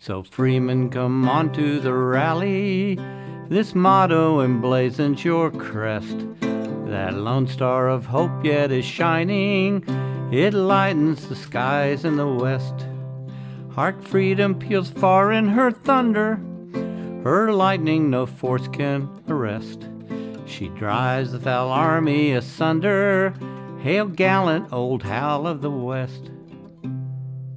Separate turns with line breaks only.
So freemen come on to the rally. This motto emblazons your crest. That lone star of hope yet is shining. It lightens the skies in the west. Hark, freedom peals far in her thunder. Her lightning no force can arrest. She drives the foul army asunder. Hail, gallant old Hal of the West.